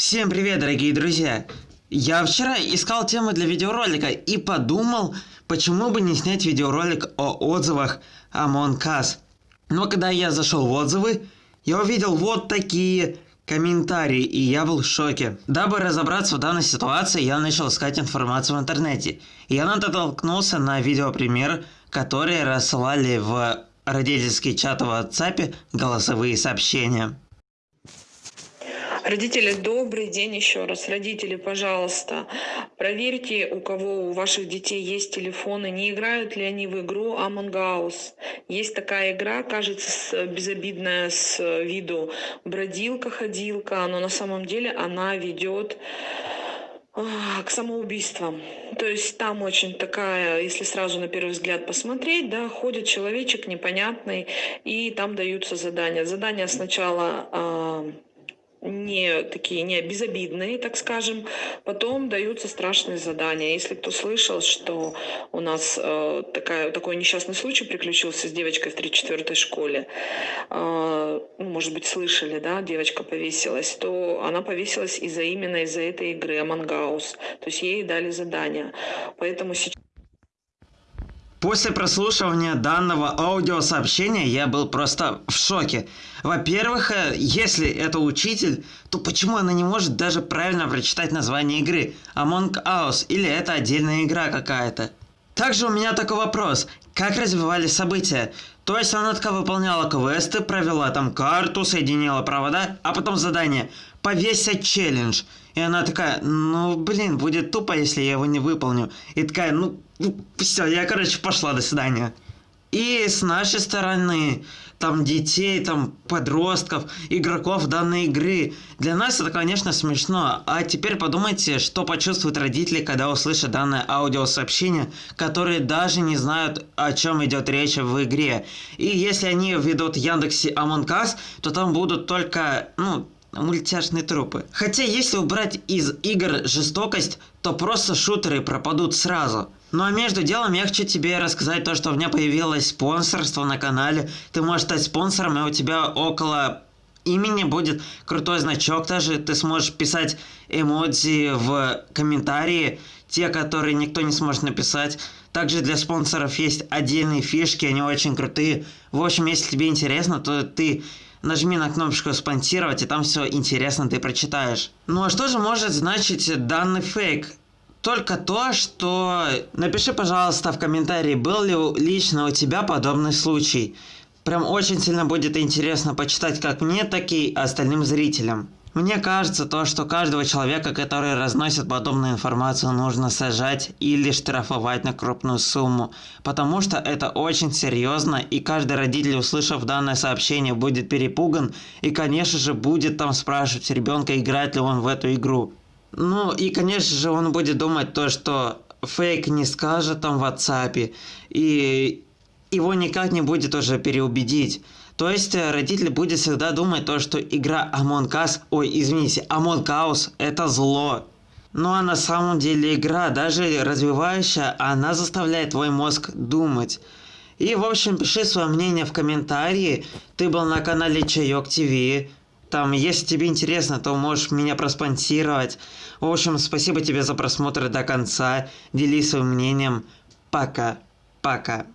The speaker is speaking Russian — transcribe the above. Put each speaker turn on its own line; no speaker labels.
Всем привет, дорогие друзья! Я вчера искал темы для видеоролика и подумал, почему бы не снять видеоролик о отзывах Among Us. Но когда я зашел в отзывы, я увидел вот такие комментарии, и я был в шоке. Дабы разобраться в данной ситуации, я начал искать информацию в интернете. И я натолкнулся на видеопример, который рассылали в родительский чат в WhatsApp голосовые сообщения.
Родители, добрый день еще раз. Родители, пожалуйста, проверьте, у кого у ваших детей есть телефоны, не играют ли они в игру Among Us. Есть такая игра, кажется, безобидная с виду бродилка-ходилка, но на самом деле она ведет а, к самоубийствам. То есть там очень такая, если сразу на первый взгляд посмотреть, да, ходит человечек непонятный, и там даются задания. Задания сначала а, не такие не безобидные, так скажем. Потом даются страшные задания. Если кто слышал, что у нас э, такая, такой несчастный случай приключился с девочкой в 3-4 школе, э, ну, может быть, слышали, да, девочка повесилась, то она повесилась из-за именно из-за этой игры Us. То есть ей дали задание. Поэтому сейчас
После прослушивания данного аудиосообщения я был просто в шоке. Во-первых, э, если это учитель, то почему она не может даже правильно прочитать название игры Among Us или это отдельная игра какая-то? Также у меня такой вопрос. Как развивались события? То есть она такая выполняла квесты, провела там карту, соединила провода, а потом задание «Повесить челлендж». И она такая, ну блин, будет тупо, если я его не выполню. И такая, ну все, я, короче, пошла, до свидания. И с нашей стороны, там детей, там подростков, игроков данной игры. Для нас это, конечно, смешно. А теперь подумайте, что почувствуют родители, когда услышат данное аудиосообщение, которые даже не знают, о чем идет речь в игре. И если они ведут Яндексе Among Us, то там будут только, ну, мультяшные трупы. Хотя если убрать из игр жестокость, то просто шутеры пропадут сразу. Ну а между делом я хочу тебе рассказать то, что у меня появилось спонсорство на канале. Ты можешь стать спонсором, и у тебя около имени будет крутой значок даже. Ты сможешь писать эмодзи в комментарии, те, которые никто не сможет написать. Также для спонсоров есть отдельные фишки, они очень крутые. В общем, если тебе интересно, то ты нажми на кнопочку «Спонсировать», и там все интересно ты прочитаешь. Ну а что же может значить данный фейк? Только то, что... Напиши, пожалуйста, в комментарии, был ли лично у тебя подобный случай. Прям очень сильно будет интересно почитать как мне, так и остальным зрителям. Мне кажется, то, что каждого человека, который разносит подобную информацию, нужно сажать или штрафовать на крупную сумму, потому что это очень серьезно, и каждый родитель, услышав данное сообщение, будет перепуган, и, конечно же, будет там спрашивать ребенка, играет ли он в эту игру. Ну, и, конечно же, он будет думать то, что фейк не скажет там в WhatsApp, и его никак не будет уже переубедить. То есть э, родитель будет всегда думать то, что игра Among Us, ой, извините, Among Us это зло. Ну а на самом деле игра, даже развивающая, она заставляет твой мозг думать. И в общем, пиши свое мнение в комментарии. Ты был на канале Чайок ТВ. Там, если тебе интересно, то можешь меня проспонсировать. В общем, спасибо тебе за просмотр до конца. Делись своим мнением. Пока. Пока.